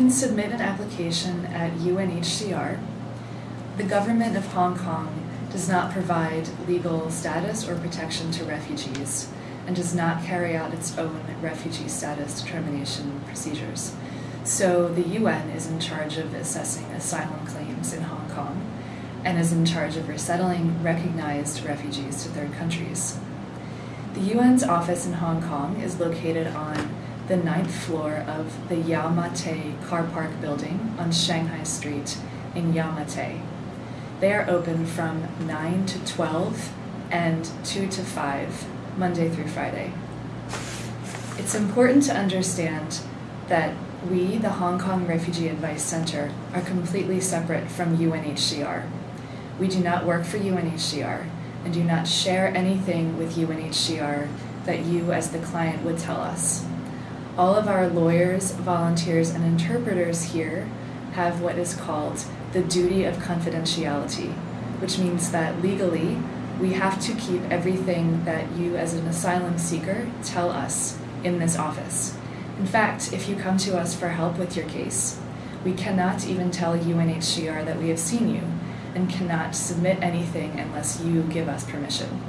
can submit an application at UNHCR. The government of Hong Kong does not provide legal status or protection to refugees and does not carry out its own refugee status determination procedures. So the UN is in charge of assessing asylum claims in Hong Kong and is in charge of resettling recognized refugees to third countries. The UN's office in Hong Kong is located on the ninth floor of the Yau Ma Tei Car Park building on Shanghai Street in Yau Ma Tei. They are open from 9 to 12 and 2 to 5, Monday through Friday. It's important to understand that we, the Hong Kong Refugee Advice Center, are completely separate from UNHCR. We do not work for UNHCR and do not share anything with UNHCR that you, as the client, would tell us. All of our lawyers, volunteers, and interpreters here have what is called the duty of confidentiality, which means that legally we have to keep everything that you, as an asylum seeker, tell us in this office. In fact, if you come to us for help with your case, we cannot even tell UNHCR that we have seen you and cannot submit anything unless you give us permission.